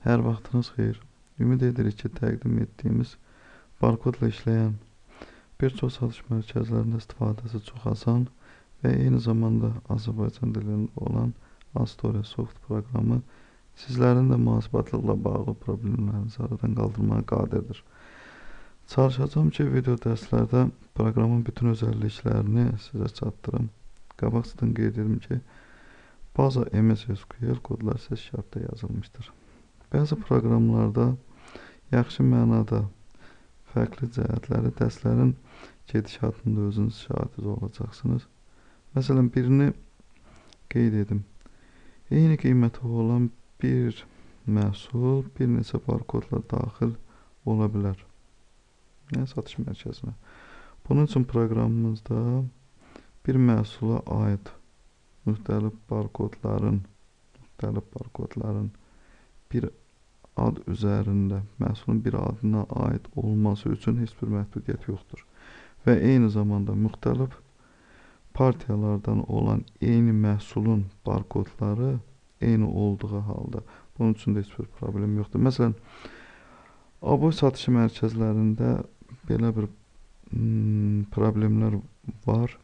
Hər vaxtınız xeyir. Ümid edirik ki, təqdim etdiyimiz barkodla işləyən bir çox satış mərkəzlərində istifadəsi çox asan və eyni zamanda Azərbaycan dilində olan Astoria Soft proqramı sizlərin də mühasibatlıqla bağlı problemlərinizi aradan qaldırmağa qadirdir. Çalışacağam ki, video dərslərdə proqramın bütün özəlliklərini sizə çatdırım. Qabaqcadan qeyd edim ki, baza MS SQL kodlar şərtdə yazılmışdır. Bəzi proqramlarda yaxşı mənada fərqli cəhətləri dərslərin gedişatında özünüz şahid olacaqsınız. Məsələn, birini qeyd edim. Eyni qiymətə olan bir məhsul bir neçə barkodla daxil ola bilər. Yəni satış mərkəzinə. Bunun üçün proqramımızda bir məhsula aid müxtəlif barkodların müxtəlif barkodların bir ad üzərində məhsulun bir adına aid olması üçün heç bir məhdudiyyət yoxdur. Və eyni zamanda müxtəlif partiyalardan olan eyni məhsulun barkodları eyni olduğu halda bunun üçün də heç bir problem yoxdur. Məsələn, aboy satışı mərkəzlərində belə bir hmm, problemlər var.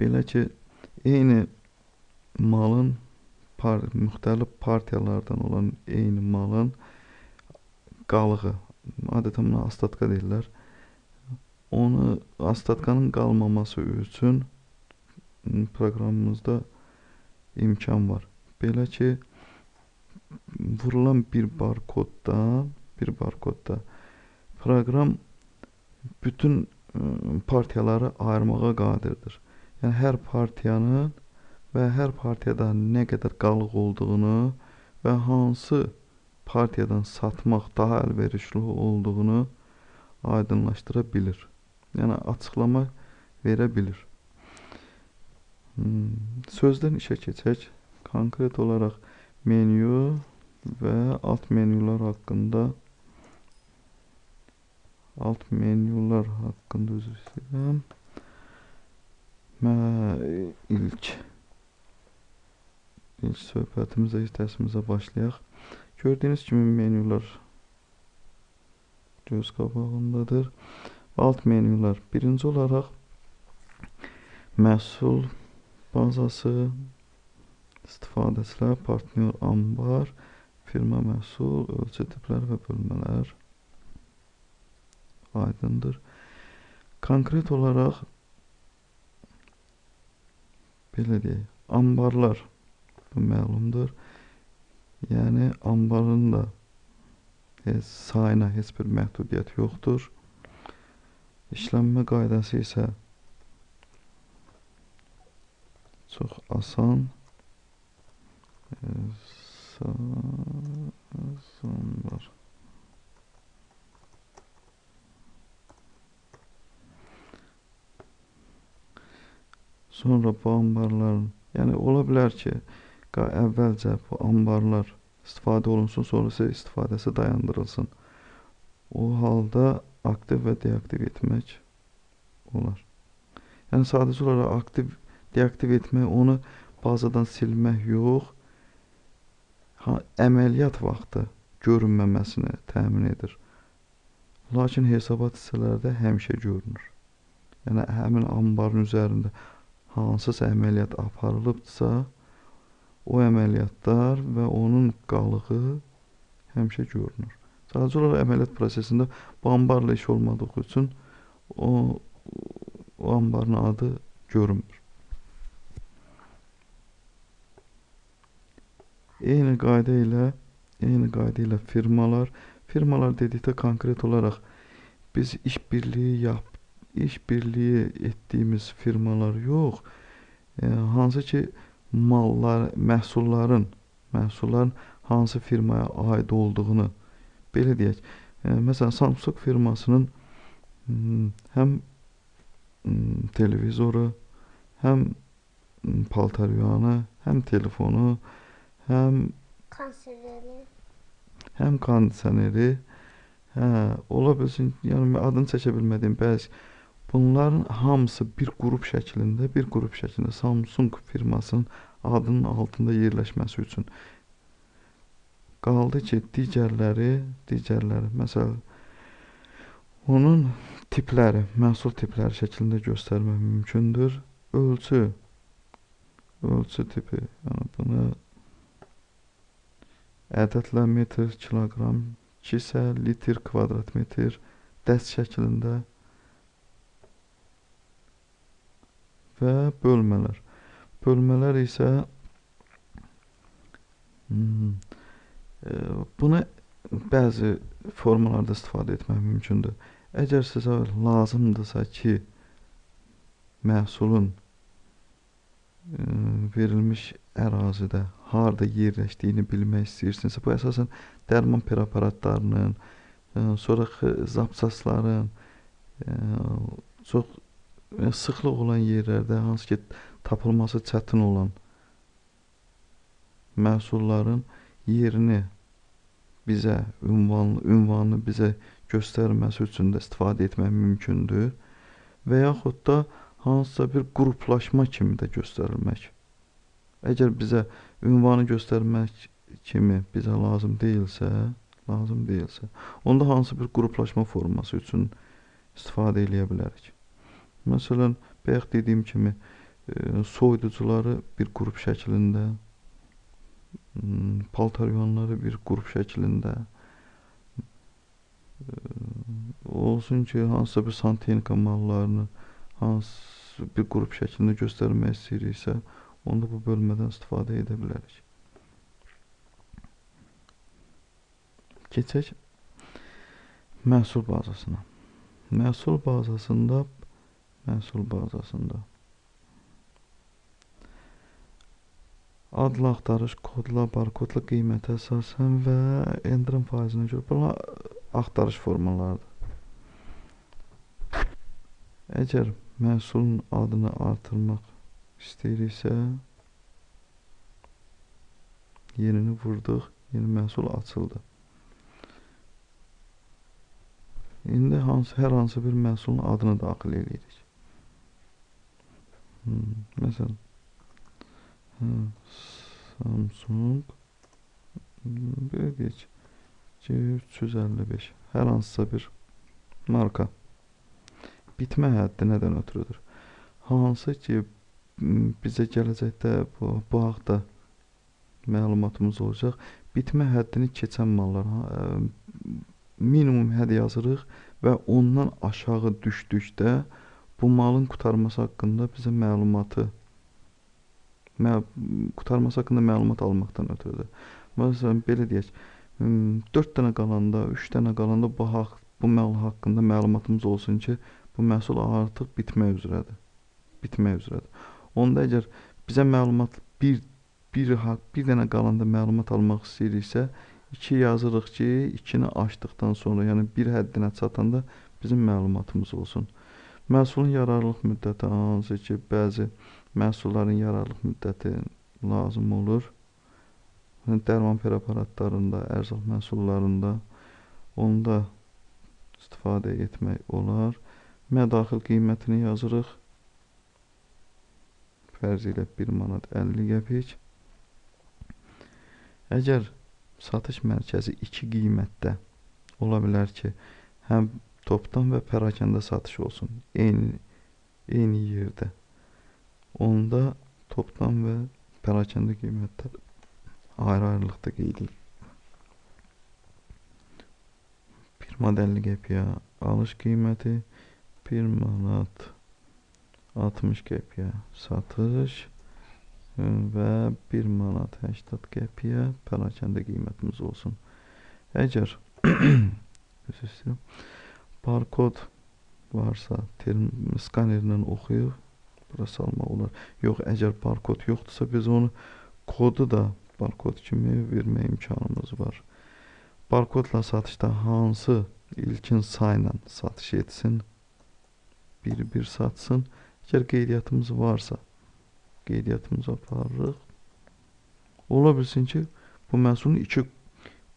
Belə ki, eyni malın par müxtəlif partiyalardan olan eyni malın qalığı, adətən buna astatka deyirlər. Onu astatkanın qalmaması üçün proqramımızda imkan var. Belə ki, vurulan bir barkodda, bir barkodda proqram bütün partiyaları ayırmağa qadirdir. Yəni hər partiyanın və hər partiyada nə qədər qalıq olduğunu və hansı partiyadan satmaq daha əlverişli olduğunu aydınlaşdıra bilir. Yəni açıqlama verə bilir. Hmm, sözdən işə keçək. Konkret olaraq menyu və alt menyular haqqında alt menyular haqqında üzr istəyirəm. Mə ilk İlk söhbətimizə, dərsimizə başlayaq. Gördüyünüz kimi menyular göz qabağındadır. Alt menyular. Birinci olaraq məhsul bazası, istifadəçilər, partnyor ambar, firma məhsul, ölçü tipləri və bölmələr aydındır. Konkret olaraq belə deyək, ambarlar Bu məlumdur. Yəni anbarın da heç sayına heç bir məhdudiyyət yoxdur. İşlənmə qaydası isə çox asan. Asanlar. Sonra bu anbarların, yəni ola bilər ki, əvvəlcə bu anbarlar istifadə olunsun, sonra isə istifadəsi dayandırılsın. O halda aktiv və deaktiv etmək olar. Yəni sadəcə olaraq aktiv, deaktiv etmək, onu bazadan silmək yox, ha, əməliyyat vaxtı görünməməsini təmin edir. Lakin hesabat hissələrdə həmişə görünür. Yəni həmin anbarın üzərində hansısa əməliyyat aparılıbdsa, o əməliyyatlar və onun qalığı həmişə görünür. Sadəcə olaraq əməliyyat prosesində bu anbarla iş olmadığı üçün o, o anbarın adı görünmür. Eyni qayda ilə eyni qayda ilə firmalar, firmalar dedikdə konkret olaraq biz iş birliyi yap, iş birliyi etdiyimiz firmalar yox, e, hansı ki mallar, məhsulların, məhsulların hansı firmaya aid olduğunu belə deyək. E, məsələn, Samsung firmasının həm televizoru, həm paltaryanı, həm telefonu, həm konserveri, həm kondisioneri, hə, ola bilsin, yəni adını çəkə bilmədiyim bəzi Bunların hamısı bir qrup şəklində, bir qrup şəklində Samsung firmasının adının altında yerləşməsi üçün Qaldı ki, digərləri, digərləri, məsələn, onun tipləri, məhsul tipləri şəklində göstərmək mümkündür. Ölçü, ölçü tipi, yəni bunu ədədlə metr, kiloqram, kisə, litr, kvadrat metr, dəst şəklində və bölmələr. Bölmələr isə hmm, e, bunu bəzi formalarda istifadə etmək mümkündür. Əgər sizə lazımdırsa ki, məhsulun ə, verilmiş ərazidə harda yerləşdiyini bilmək istəyirsinizsə, bu əsasən dərman preparatlarının, ə, sonra zapsasların çox sıxlıq olan yerlərdə hansı ki tapılması çətin olan məhsulların yerini bizə ünvanı, ünvanını bizə göstərməsi üçün də istifadə etmək mümkündür və yaxud da hansısa bir qruplaşma kimi də göstərilmək. Əgər bizə ünvanı göstərmək kimi bizə lazım deyilsə, lazım deyilsə, onda hansı bir qruplaşma forması üçün istifadə eləyə bilərik. Məsələn, bayaq dediyim kimi e, soyuducuları bir qrup şəklində, paltaryonları bir qrup şəklində, olsun ki, hansısa bir santexnika mallarını hansı bir qrup şəklində göstərmək istəyiriksə, onda bu bölmədən istifadə edə bilərik. Keçək məhsul bazasına. Məhsul bazasında məhsul bazasında adla axtarış, kodla, barkodla qiymətə əsasən və endirim faizinə görə bunlar axtarış formalarıdır. Əgər məhsulun adını artırmaq istəyiriksə, yenini vurduq, yeni məhsul açıldı. İndi hansı, hər hansı bir məhsulun adını daxil edirik. Hmm, məsələn, hə, Samsung belə deyək, 355 hər hansısa bir marka bitmə həddi nədən ötürüdür? Hansı ki, bizə gələcəkdə bu, bu haqda məlumatımız olacaq. Bitmə həddini keçən mallar minimum hədd yazırıq və ondan aşağı düşdükdə bu malın qurtarması haqqında bizə məlumatı mə qurtarması haqqında məlumat almaqdan ötürüdür. Məsələn, belə deyək, 4 dənə qalanda, 3 dənə qalanda bu haqq bu mal haqqında məlumatımız olsun ki, bu məhsul artıq bitmək üzrədir. Bitmək üzrədir. Onda əgər bizə məlumat bir bir haqq bir dənə qalanda məlumat almaq istəyiriksə, 2 yazırıq ki, 2-ni açdıqdan sonra, yəni bir həddinə çatanda bizim məlumatımız olsun. Məhsulun yararlılıq müddəti hansı ki, bəzi məhsulların yararlılıq müddəti lazım olur. Dərman preparatlarında, ərzaq məhsullarında onda istifadə etmək olar mədaxil qiymətini yazırıq. Fərz ilə 1 manat 50 qəpik. Əgər satış mərkəzi iki qiymətdə ola bilər ki, həm topdan və pərakəndə satış olsun, eyni eyni yerdə. Onda topdan və pərakəndə qiymətlər ayrı-ayrılıqda qeyd edilir. 1 manat 50 qəpiyə alış qiyməti 1 manat 60 qəpiyə satış və 1 manat 80 qəpiyə pərakəndə qiymətimiz olsun. Əgər üzr istəyirəm. Barkod varsa, term skanerlə oxuyub bura salmaq olar. Yox, əgər barkod yoxdursa biz onu kodu da barkod kimi vermə imkanımız var. Barkodla satışda hansı ilkin sayla satış etsin? bir-bir satsın. Əgər qeydiyyatımız varsa, qeydiyyatımızı aparırıq. Ola bilsin ki, bu məhsulun iki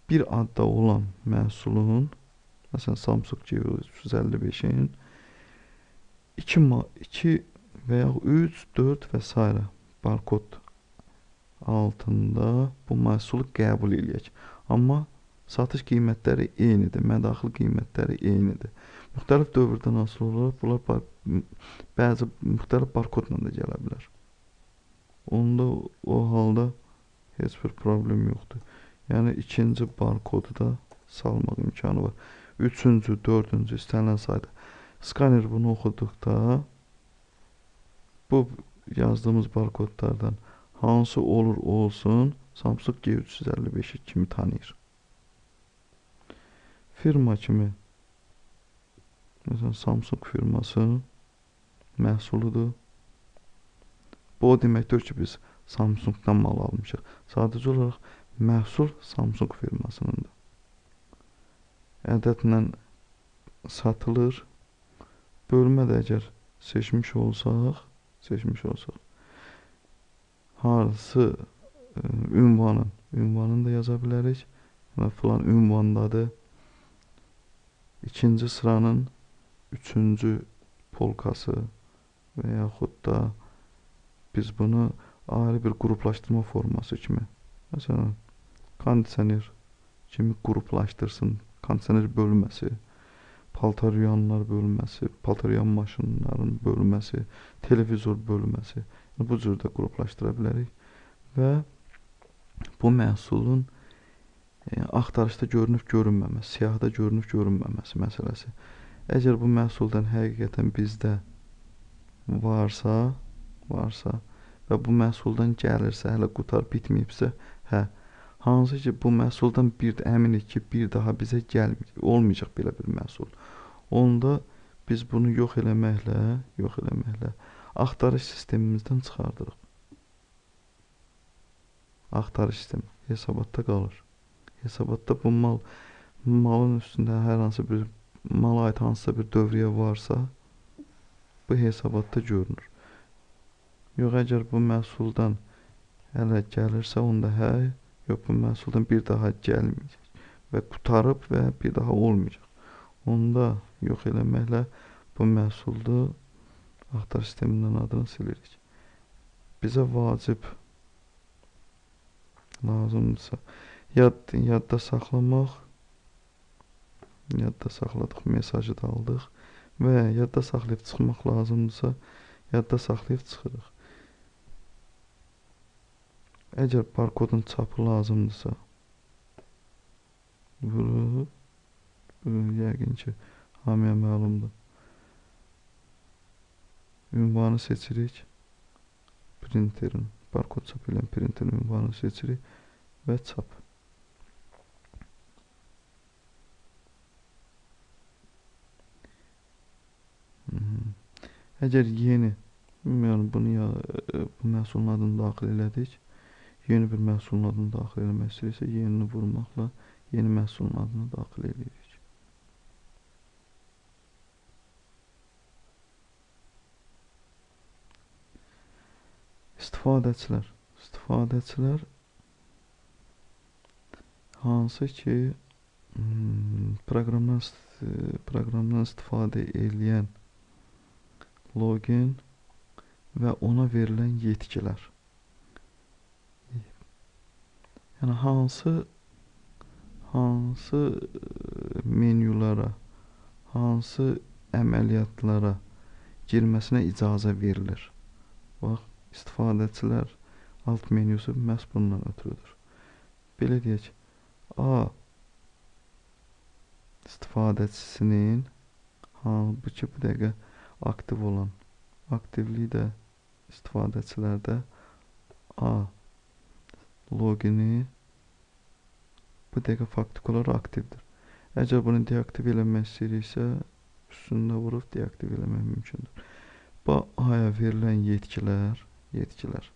bir adda olan məhsulun məsələn Samsung G355-in 2 2 və ya 3, 4 və s. barkod altında bu məhsulu qəbul eləyək. Amma satış qiymətləri eynidir, mədaxil qiymətləri eynidir. Müxtəlif dövrdən asılı olaraq bunlar bəzi müxtəlif barkodla da gələ bilər. Onda o halda heç bir problem yoxdur. Yəni ikinci barkodu da salmaq imkanı var. Üçüncü, dördüncü istənilən sayda. Skaner bunu oxuduqda bu yazdığımız barkodlardan hansı olur olsun Samsung G355 kimi tanıyır. Firma kimi Məsələn, Samsung firması məhsuludur. Bu o deməkdir ki, biz Samsungdan mal almışıq. Sadəcə olaraq məhsul Samsung firmasınındır. Ədədlə satılır. Bölmə də əgər seçmiş olsaq, seçmiş olsaq hansı ə, ünvanın, ünvanını da yaza bilərik. Və filan ünvandadır. İkinci sıranın üçüncü polkası və yaxud da biz bunu ayrı bir qruplaşdırma forması kimi məsələn kondisioner kimi qruplaşdırsın. Kondisioner bölməsi, paltar yuyanlar bölməsi, paltar yuyan maşınların bölməsi, televizor bölməsi. Bu cür də qruplaşdıra bilərik və bu məhsulun e, axtarışda görünüb görünməməsi, siyahıda görünüb görünməməsi məsələsi. Əgər bu məhsuldan həqiqətən bizdə varsa, varsa və bu məhsuldan gəlirsə, hələ qutar bitməyibsə, hə, hansı ki bu məhsuldan bir də əminik ki, bir daha bizə gəlməyəcək, olmayacaq belə bir məhsul. Onda biz bunu yox eləməklə, yox eləməklə axtarış sistemimizdən çıxardırıq. Axtarış sistemi hesabatda qalır. Hesabatda bu mal malın üstündə hər hansı bir mala aid hansısa bir dövriyyə varsa, bu hesabatda görünür. Yox, əgər bu məhsuldan hələ gəlirsə, onda hə, yox, bu məhsuldan bir daha gəlməyəcək və qutarıb və bir daha olmayacaq. Onda yox eləməklə bu məhsuldu axtarış sistemindən adını silirik. Bizə vacib lazımdırsa yad, yadda saxlamaq yadda saxladıq, mesajı da aldıq və yadda saxlayıb çıxmaq lazımdırsa, yadda saxlayıb çıxırıq. Əgər barkodun çapı lazımdırsa, vurub, yəqin ki, hamıya məlumdur. Ünvanı seçirik. Printerin, barkod çap edən printerin ünvanını seçirik və çap. Əgər yeni, yəni bunu ya e, bu məhsulun adını daxil elədik. Yeni bir məhsulun adını daxil eləmək istəyirsə, yenini vurmaqla yeni məhsulun adını daxil edirik. İstifadəçilər. İstifadəçilər hansı ki hmm, proqramdan proqramdan istifadə edən login və ona verilən yetkilər. Yəni hansı hansı menyulara, hansı əməliyyatlara girməsinə icazə verilir. Bax, istifadəçilər alt menyusu məhz bundan ötürüdür. Belə deyək, A istifadəçisinin halbuki bu dəqiqə aktiv olan aktivlik də istifadəçilərdə A logini bu dəqiqə faktik olaraq aktivdir. Əgər bunu deaktiv eləmək istəyiriksə, üstündə vurub deaktiv eləmək mümkündür. Bu A-ya verilən yetkilər, yetkilər.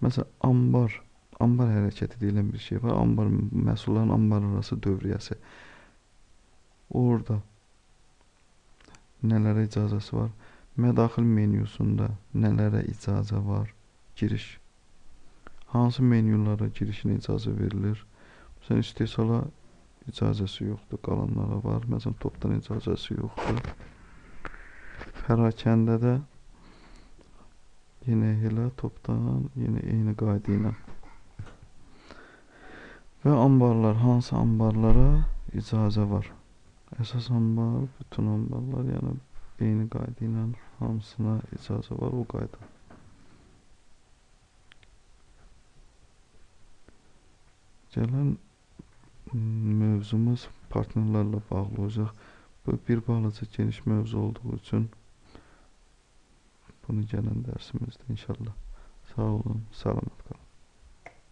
Məsələn, ambar, ambar hərəkəti deyilən bir şey var. Ambar məhsulların ambar arası dövriyyəsi. Orada nələrə icazəsi var? Mədaxil menyusunda nələrə icazə var? Giriş. Hansı menyulara girişinə icazə verilir? Məsələn, istehsala icazəsi yoxdur, qalanlara var. Məsələn, topdan icazəsi yoxdur. Pərakəndə də yenə elə topdan, yenə eyni qayda ilə. Və anbarlar, hansı anbarlara icazə var? Əsas anbar, bütün anbarlar, yəni eyni qayda ilə hamısına icazə var o qayda. Gələn mövzumuz partnyorlarla bağlı olacaq. Bu bir balaca geniş mövzu olduğu üçün bunu gələn dərsimizdə inşallah. Sağ olun, salamat.